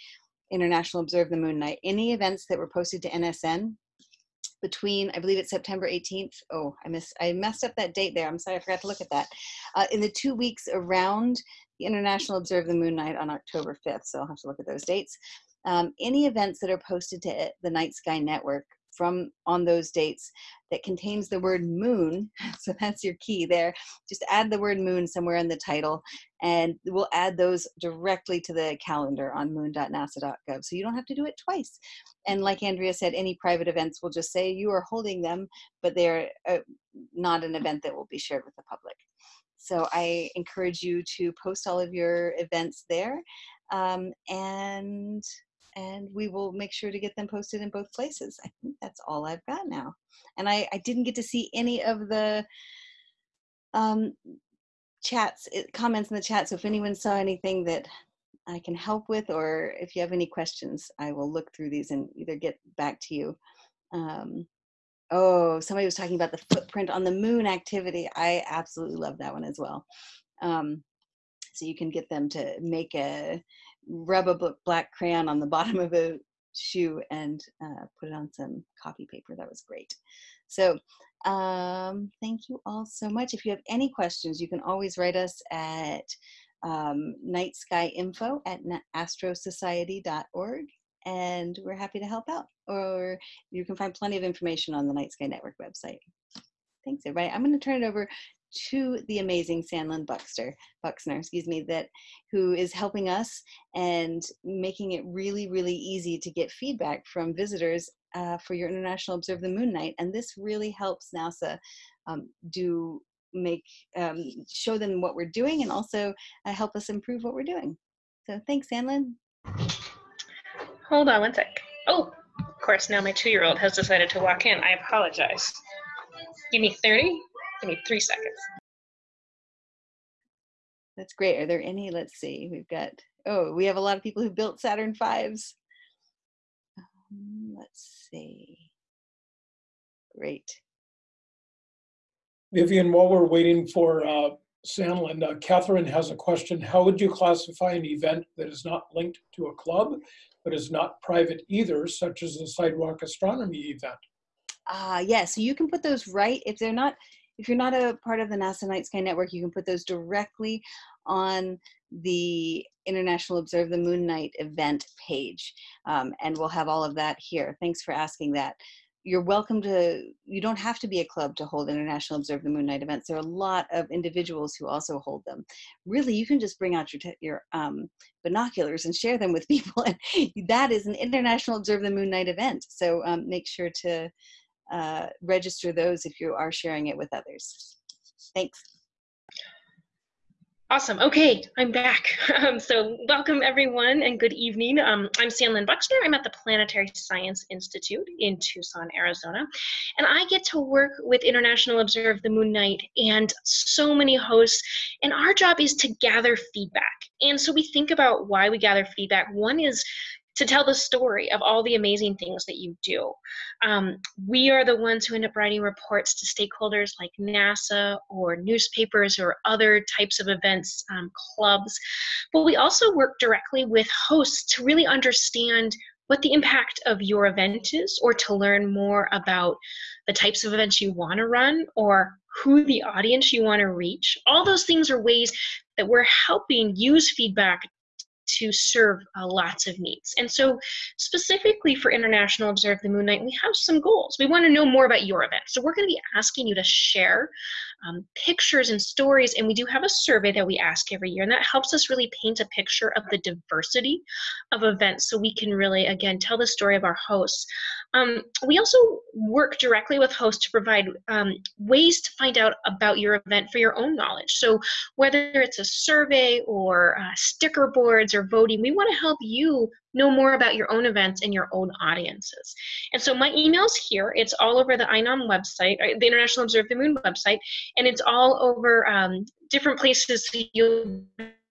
International Observe the Moon Night. Any events that were posted to NSN between, I believe it's September 18th. Oh, I missed, I messed up that date there. I'm sorry, I forgot to look at that. Uh, in the two weeks around the International Observe the Moon Night on October 5th, so I'll have to look at those dates. Um, any events that are posted to the Night Sky Network from on those dates that contains the word moon so that's your key there. Just add the word moon somewhere in the title and we'll add those directly to the calendar on moon.nasa.gov so you don't have to do it twice. And like andrea said any private events will just say you are holding them but they're uh, not an event that will be shared with the public. So i encourage you to post all of your events there um, and and we will make sure to get them posted in both places. I think that's all I've got now. And I, I didn't get to see any of the um, chats, eh, comments in the chat. So if anyone saw anything that I can help with, or if you have any questions, I will look through these and either get back to you. Um, oh, somebody was talking about the footprint on the moon activity. I absolutely love that one as well. Um, so you can get them to make a rub a black crayon on the bottom of a shoe and uh, put it on some copy paper. That was great. So um, thank you all so much. If you have any questions, you can always write us at um, nightskyinfo at astrosociety.org and we're happy to help out. Or you can find plenty of information on the Night Sky Network website. Thanks, everybody. I'm going to turn it over to the amazing Sanlyn Buxter, Buxner, excuse me, that who is helping us and making it really, really easy to get feedback from visitors uh, for your International Observe the Moon Night. And this really helps NASA um, do make um, show them what we're doing and also uh, help us improve what we're doing. So thanks, Sanlyn. Hold on one sec. Oh, of course, now my two-year-old has decided to walk in. I apologize. Give me 30. Give me three seconds. That's great. Are there any? Let's see. We've got, oh, we have a lot of people who built Saturn V's. Um, let's see. Great. Vivian, while we're waiting for uh, Sanlyn, uh, Catherine has a question. How would you classify an event that is not linked to a club, but is not private either, such as a sidewalk astronomy event? Ah, uh, yes. Yeah, so you can put those right if they're not if you're not a part of the NASA Night Sky Network, you can put those directly on the International Observe the Moon Night event page. Um, and we'll have all of that here. Thanks for asking that. You're welcome to, you don't have to be a club to hold International Observe the Moon Night events. There are a lot of individuals who also hold them. Really, you can just bring out your, your um, binoculars and share them with people. And that is an International Observe the Moon Night event. So um, make sure to, uh, register those if you are sharing it with others. Thanks. Awesome. Okay, I'm back. Um, so welcome everyone and good evening. Um, I'm Sanlyn Buxner. I'm at the Planetary Science Institute in Tucson, Arizona. And I get to work with International Observe the Moon Night and so many hosts. And our job is to gather feedback. And so we think about why we gather feedback. One is to tell the story of all the amazing things that you do. Um, we are the ones who end up writing reports to stakeholders like NASA or newspapers or other types of events, um, clubs. But we also work directly with hosts to really understand what the impact of your event is or to learn more about the types of events you want to run or who the audience you want to reach. All those things are ways that we're helping use feedback to serve uh, lots of needs. And so, specifically for International Observe the Moon Night, we have some goals. We want to know more about your event. So, we're going to be asking you to share um, pictures and stories, and we do have a survey that we ask every year, and that helps us really paint a picture of the diversity of events so we can really, again, tell the story of our hosts. Um, we also work directly with hosts to provide um, ways to find out about your event for your own knowledge. So, whether it's a survey or uh, sticker boards or voting, we want to help you know more about your own events and your own audiences. And so, my email's here. It's all over the INOM website, uh, the International Observe the Moon website, and it's all over um, different places you'll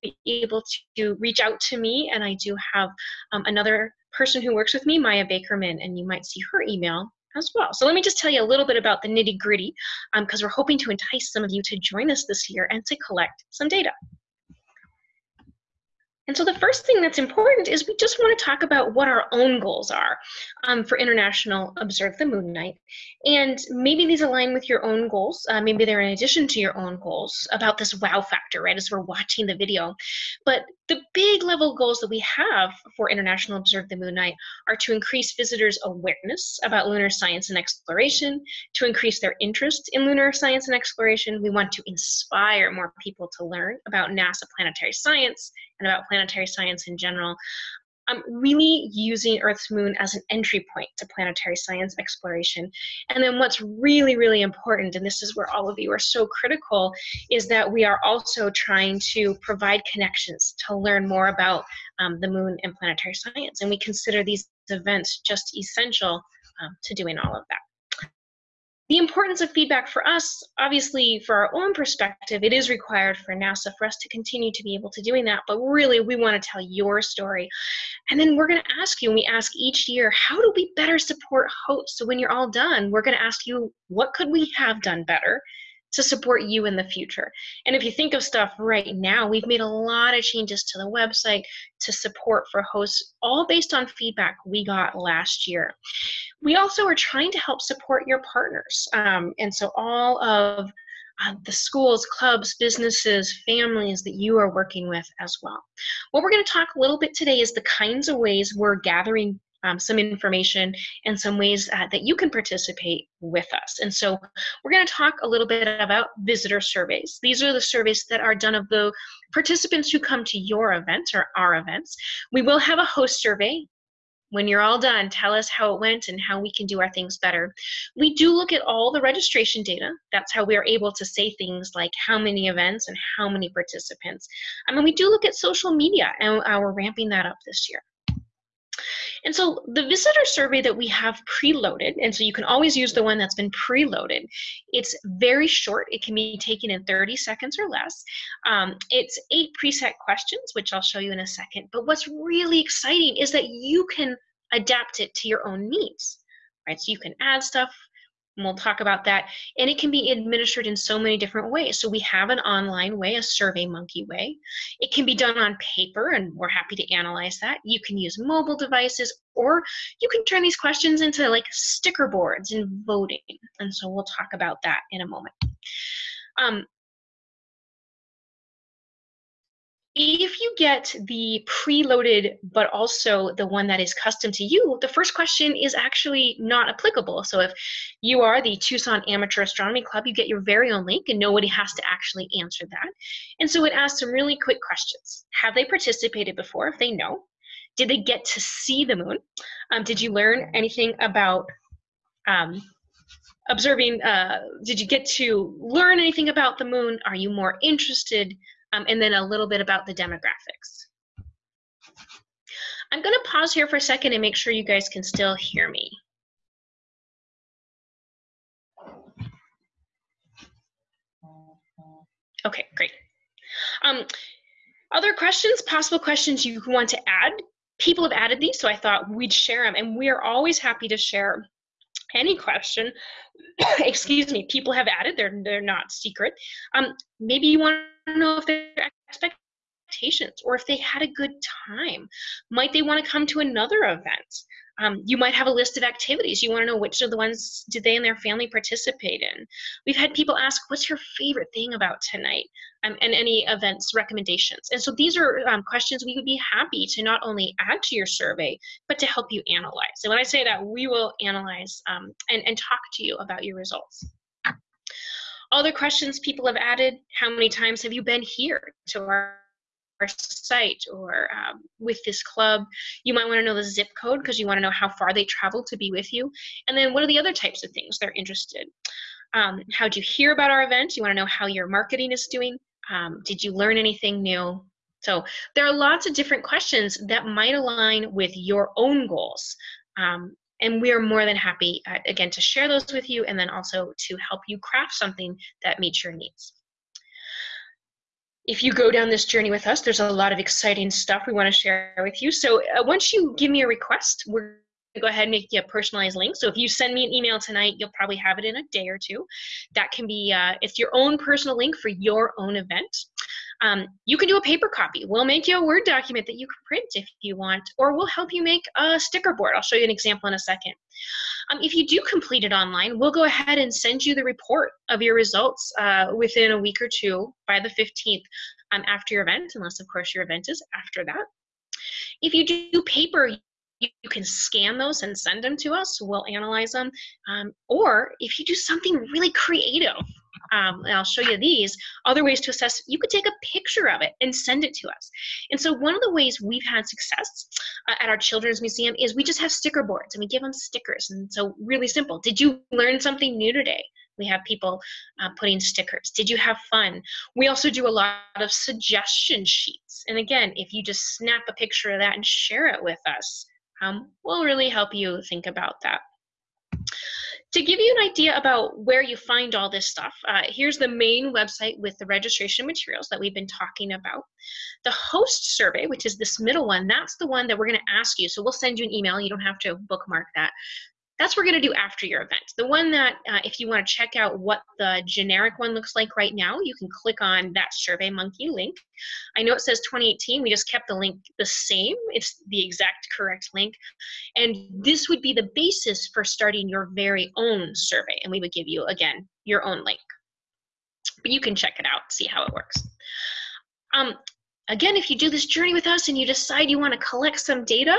be able to reach out to me. And I do have um, another person who works with me, Maya Bakerman, and you might see her email as well. So let me just tell you a little bit about the nitty gritty because um, we're hoping to entice some of you to join us this year and to collect some data. And so the first thing that's important is we just want to talk about what our own goals are um, for International Observe the Moon Night. And maybe these align with your own goals. Uh, maybe they're in addition to your own goals about this wow factor, right, as we're watching the video. But the big level goals that we have for International Observe the Moon Night are to increase visitors' awareness about lunar science and exploration, to increase their interest in lunar science and exploration. We want to inspire more people to learn about NASA planetary science and about planetary science in general. Um, really using Earth's moon as an entry point to planetary science exploration. And then what's really, really important, and this is where all of you are so critical, is that we are also trying to provide connections to learn more about um, the moon and planetary science. And we consider these events just essential um, to doing all of that. The importance of feedback for us, obviously, for our own perspective, it is required for NASA for us to continue to be able to doing that. But really, we want to tell your story. And then we're going to ask you, and we ask each year, how do we better support hosts? So when you're all done, we're going to ask you, what could we have done better? To support you in the future. And if you think of stuff right now, we've made a lot of changes to the website to support for hosts, all based on feedback we got last year. We also are trying to help support your partners. Um, and so all of uh, the schools, clubs, businesses, families that you are working with as well. What we're going to talk a little bit today is the kinds of ways we're gathering um, some information and some ways uh, that you can participate with us. And so we're going to talk a little bit about visitor surveys. These are the surveys that are done of the participants who come to your events or our events. We will have a host survey when you're all done, tell us how it went and how we can do our things better. We do look at all the registration data. That's how we are able to say things like how many events and how many participants. I mean, we do look at social media, and we're ramping that up this year. And so the visitor survey that we have preloaded, and so you can always use the one that's been preloaded. It's very short. It can be taken in 30 seconds or less. Um, it's eight preset questions, which I'll show you in a second. But what's really exciting is that you can adapt it to your own needs, right? So you can add stuff and we'll talk about that. And it can be administered in so many different ways. So we have an online way, a Survey Monkey way. It can be done on paper, and we're happy to analyze that. You can use mobile devices, or you can turn these questions into like sticker boards and voting. And so we'll talk about that in a moment. Um, if you get the preloaded but also the one that is custom to you the first question is actually not applicable. So if you are the tucson amateur astronomy club you get your very own link and nobody has to actually answer that. And so it asks some really quick questions. Have they participated before? If they know did they get to see the moon? Um, did you learn anything about um, observing uh, did you get to learn anything about the moon? Are you more interested um, and then a little bit about the demographics. I'm going to pause here for a second and make sure you guys can still hear me. Okay, great. Um, other questions, possible questions you want to add? People have added these, so I thought we'd share them, and we are always happy to share any question. Excuse me, people have added, they're, they're not secret. Um, maybe you want to know if their expectations or if they had a good time. Might they want to come to another event? Um, you might have a list of activities. You want to know which of the ones did they and their family participate in. We've had people ask, "What's your favorite thing about tonight?" Um, and any events recommendations. And so these are um, questions we would be happy to not only add to your survey, but to help you analyze. And when I say that, we will analyze um, and, and talk to you about your results. Other questions people have added, how many times have you been here to our our site or um, with this club. You might want to know the zip code because you want to know how far they travel to be with you. And then what are the other types of things they're interested? Um, how'd you hear about our event? You want to know how your marketing is doing. Um, did you learn anything new? So there are lots of different questions that might align with your own goals. Um, and we are more than happy, uh, again, to share those with you and then also to help you craft something that meets your needs. If you go down this journey with us, there's a lot of exciting stuff we want to share with you. So uh, once you give me a request, we're go ahead and make you a personalized link. So if you send me an email tonight, you'll probably have it in a day or two. That can be, uh, it's your own personal link for your own event. Um, you can do a paper copy. We'll make you a Word document that you can print if you want, or we'll help you make a sticker board. I'll show you an example in a second. Um, if you do complete it online, we'll go ahead and send you the report of your results uh, within a week or two by the 15th um, after your event, unless of course your event is after that. If you do paper, you, can scan those and send them to us. We'll analyze them. Um, or if you do something really creative, um, and I'll show you these other ways to assess. You could take a picture of it and send it to us. And so one of the ways we've had success uh, at our children's museum is we just have sticker boards and we give them stickers. And so really simple. Did you learn something new today? We have people uh, putting stickers. Did you have fun? We also do a lot of suggestion sheets. And again, if you just snap a picture of that and share it with us, um, will really help you think about that. To give you an idea about where you find all this stuff, uh, here's the main website with the registration materials that we've been talking about. The host survey, which is this middle one, that's the one that we're going to ask you. So we'll send you an email. You don't have to bookmark that. That's what we're going to do after your event. The one that, uh, if you want to check out what the generic one looks like right now, you can click on that SurveyMonkey link. I know it says 2018. We just kept the link the same. It's the exact correct link. And this would be the basis for starting your very own survey. And we would give you, again, your own link. But you can check it out, see how it works. Um, Again, if you do this journey with us and you decide you want to collect some data,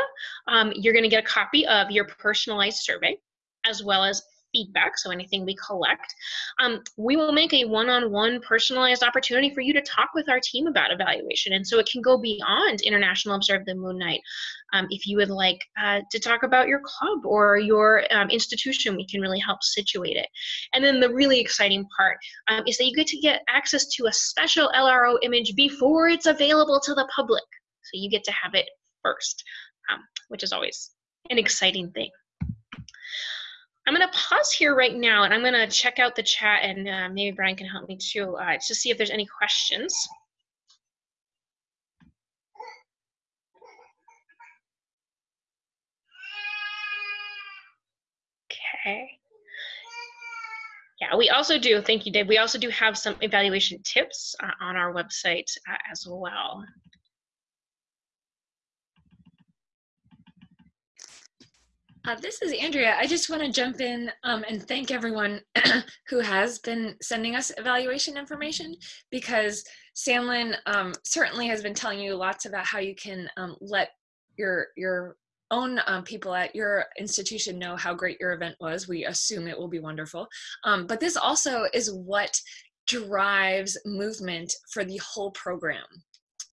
um, you're going to get a copy of your personalized survey as well as feedback, so anything we collect. Um, we will make a one-on-one personalized opportunity for you to talk with our team about evaluation. And so it can go beyond International Observe the Moon Night. Um, if you would like uh, to talk about your club or your um, institution, we can really help situate it. And then the really exciting part um, is that you get to get access to a special LRO image before it's available to the public. So you get to have it first, um, which is always an exciting thing. I'm going to pause here right now and I'm going to check out the chat and uh, maybe Brian can help me too uh, to see if there's any questions. Okay. Yeah, we also do, thank you, Dave. We also do have some evaluation tips uh, on our website uh, as well. Uh, this is Andrea. I just want to jump in um, and thank everyone who has been sending us evaluation information because Sanlyn um, certainly has been telling you lots about how you can um, let your your own um, people at your institution know how great your event was. We assume it will be wonderful. Um, but this also is what drives movement for the whole program.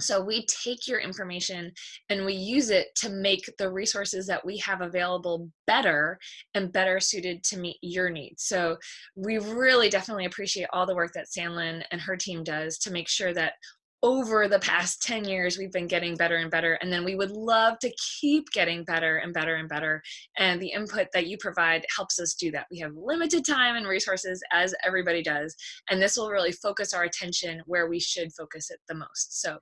So we take your information and we use it to make the resources that we have available better and better suited to meet your needs. So we really definitely appreciate all the work that Sanlyn and her team does to make sure that over the past 10 years we've been getting better and better and then we would love to keep getting better and better and better and the input that you provide helps us do that. We have limited time and resources as everybody does and this will really focus our attention where we should focus it the most. So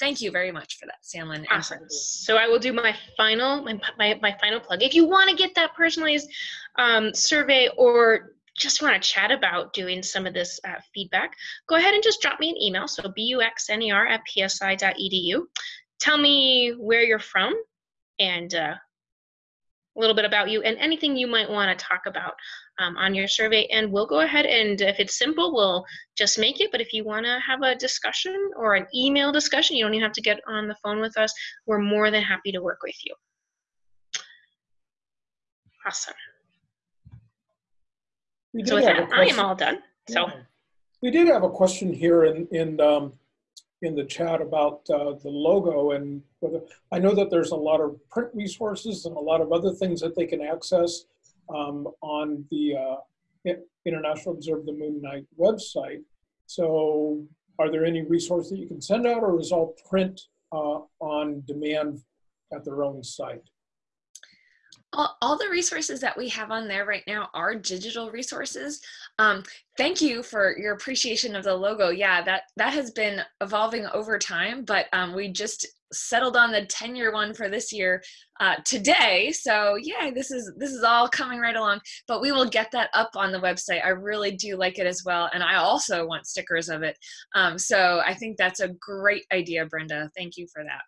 thank you very much for that Sanlyn awesome. so I will do my final my, my, my final plug. If you want to get that personalized um, survey or just want to chat about doing some of this uh, feedback, go ahead and just drop me an email. So buxner at psi.edu. Tell me where you're from and uh, a little bit about you and anything you might want to talk about um, on your survey. And we'll go ahead and if it's simple, we'll just make it. But if you want to have a discussion or an email discussion, you don't even have to get on the phone with us. We're more than happy to work with you. Awesome. We So did with have a that, I am question- all done. So Yeah. We did have a question here in, in, um, in the chat about, uh, the logo and whether, I know that there's a lot of print resources and a lot of other things that they can access, um, on the, uh, International Observe the Moon Night website. So are there any resources that you can send out or is all print, uh, on demand at their own site? All, all the resources that we have on there right now are digital resources. Um, thank you for your appreciation of the logo. Yeah that that has been evolving over time but um, we just settled on the 10 year one for this year uh, today. So yeah this is this is all coming right along but we will get that up on the website. I really do like it as well and i also want stickers of it. Um, so i think that's a great idea brenda. Thank you for that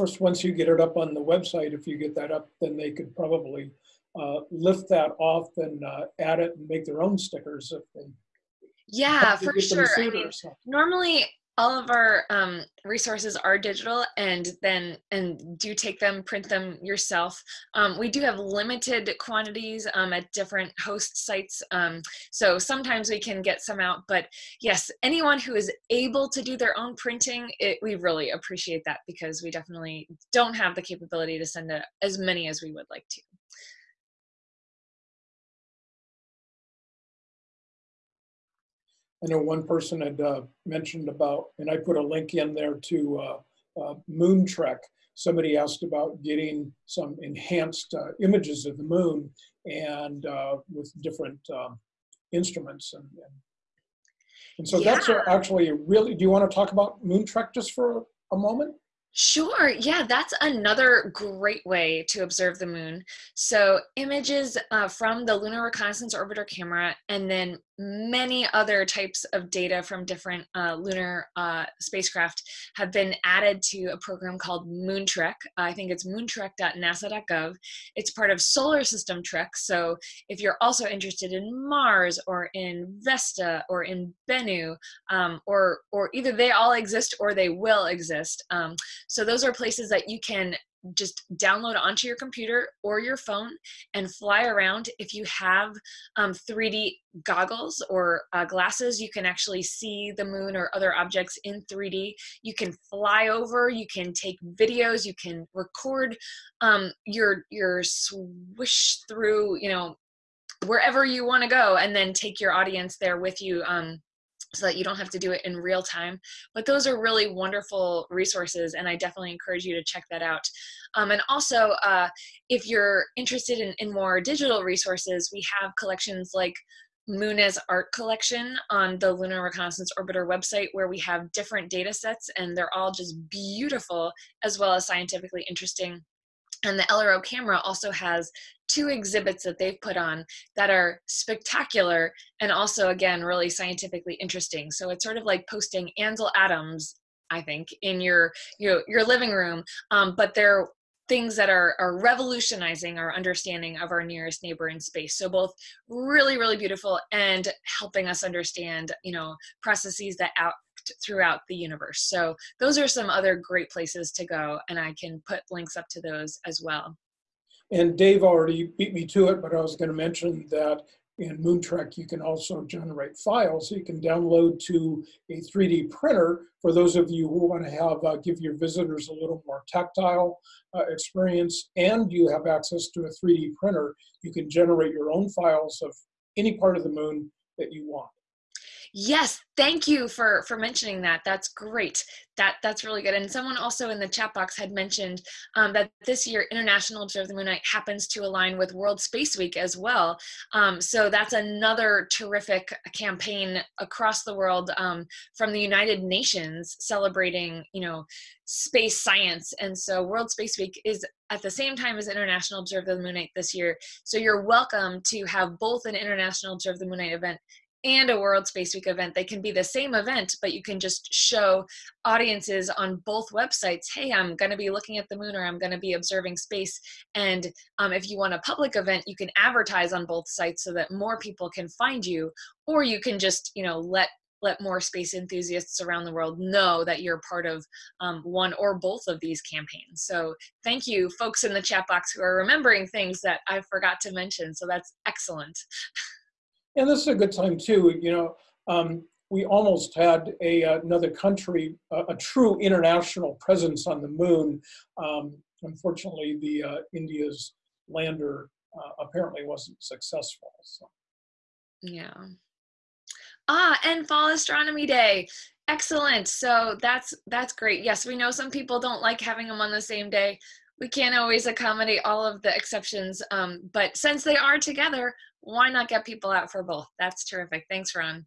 course, once you get it up on the website, if you get that up, then they could probably uh, lift that off and uh, add it and make their own stickers if they. yeah for sure I mean, normally all of our um, resources are digital and then and do take them print them yourself. Um, we do have limited quantities um, at different host sites um, so sometimes we can get some out but yes anyone who is able to do their own printing it, we really appreciate that because we definitely don't have the capability to send a, as many as we would like to I know one person had uh, mentioned about, and I put a link in there to uh, uh, Moon Trek. Somebody asked about getting some enhanced uh, images of the moon and uh, with different um, instruments. And, and, and so that's actually really, do you want to talk about Moon Trek just for a moment? Sure. Yeah, that's another great way to observe the moon. So, images uh, from the Lunar Reconnaissance Orbiter camera, and then many other types of data from different uh, lunar uh, spacecraft have been added to a program called Moontrek. I think it's moontrek.nasa.gov. It's part of Solar System Trek. So, if you're also interested in Mars or in Vesta or in Bennu, um, or or either they all exist or they will exist. Um, so those are places that you can just download onto your computer or your phone and fly around. If you have um, 3D goggles or uh, glasses, you can actually see the moon or other objects in 3D. You can fly over, you can take videos, you can record um, your your swish through, you know, wherever you want to go, and then take your audience there with you. Um, so that you don't have to do it in real time. But those are really wonderful resources, and I definitely encourage you to check that out. Um, and also, uh, if you're interested in, in more digital resources, we have collections like Moon as Art Collection on the Lunar Reconnaissance Orbiter website, where we have different data sets, and they're all just beautiful as well as scientifically interesting. And the LRO camera also has two exhibits that they've put on that are spectacular and also, again, really scientifically interesting. So it's sort of like posting Ansel Adams, I think, in your your, your living room, um, but they're things that are, are revolutionizing our understanding of our nearest neighbor in space. So both really, really beautiful and helping us understand, you know, processes that out throughout the universe. So those are some other great places to go, and I can put links up to those as well. And Dave already beat me to it, but I was going to mention that in Moontrek, you can also generate files. You can download to a 3D printer for those of you who want to have uh, give your visitors a little more tactile uh, experience, and you have access to a 3D printer. You can generate your own files of any part of the moon that you want. Yes, thank you for for mentioning that. That's great. That that's really good. And someone also in the chat box had mentioned um, that this year International Observe the Moon Night happens to align with World Space Week as well. Um, so that's another terrific campaign across the world um, from the United Nations celebrating, you know, space science. And so World Space Week is at the same time as International Observe the Moon Night this year. So you're welcome to have both an International Observe the Moon Night event and a World Space Week event. They can be the same event, but you can just show audiences on both websites, hey, I'm going to be looking at the moon or I'm going to be observing space. And um, if you want a public event, you can advertise on both sites so that more people can find you, or you can just, you know, let let more space enthusiasts around the world know that you're part of um, one or both of these campaigns. So thank you folks in the chat box who are remembering things that I forgot to mention. So that's excellent. And this is a good time too, you know, um, we almost had a, another country, a, a, true international presence on the moon. Um, unfortunately, the uh, India's lander uh, apparently wasn't successful. So. Yeah. Ah, and Fall Astronomy Day. Excellent. So that's that's great. Yes, we know some people don't like having them on the same day. We can't always accommodate all of the exceptions, um, but since they are together, why not get people out for both? That's terrific. Thanks, Ron.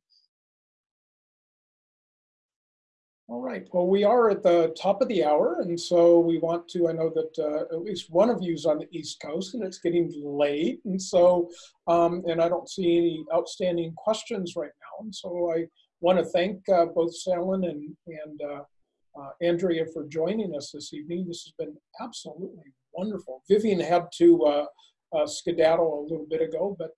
All right. Well, we are at the top of the hour, and so we want to. I know that uh, at least one of you is on the East Coast, and it's getting late, and so, um, and I don't see any outstanding questions right now, and so I want to thank uh, both Salen and and uh, uh, Andrea for joining us this evening. This has been absolutely wonderful. Vivian had to uh, uh, skedaddle a little bit ago, but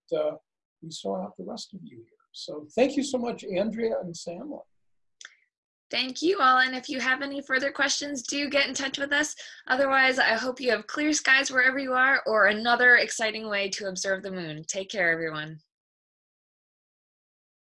we saw out the rest of you here. So thank you so much, Andrea and Salen. Thank you all. And if you have any further questions, do get in touch with us. Otherwise, I hope you have clear skies wherever you are or another exciting way to observe the moon. Take care, everyone.